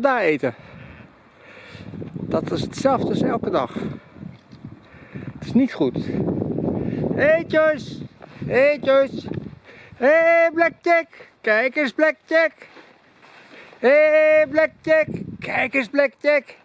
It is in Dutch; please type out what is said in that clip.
daar eten. Dat is hetzelfde als elke dag. Het is niet goed. Eetjes! Eetjes! Hé hey, Blackjack! Kijk eens Blackjack! Hé hey, Blackjack! Kijk eens Blackjack!